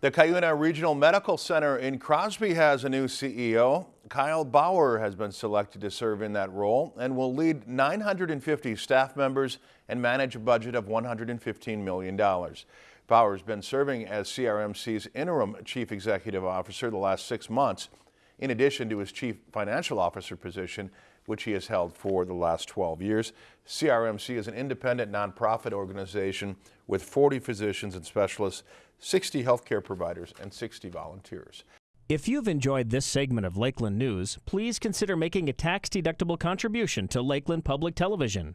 The Cuyuna Regional Medical Center in Crosby has a new CEO. Kyle Bauer has been selected to serve in that role and will lead 950 staff members and manage a budget of $115 million. Bauer has been serving as CRMC's interim chief executive officer the last six months, in addition to his chief financial officer position, which he has held for the last 12 years. CRMC is an independent nonprofit organization with 40 physicians and specialists, 60 healthcare providers, and 60 volunteers. If you've enjoyed this segment of Lakeland News, please consider making a tax-deductible contribution to Lakeland Public Television.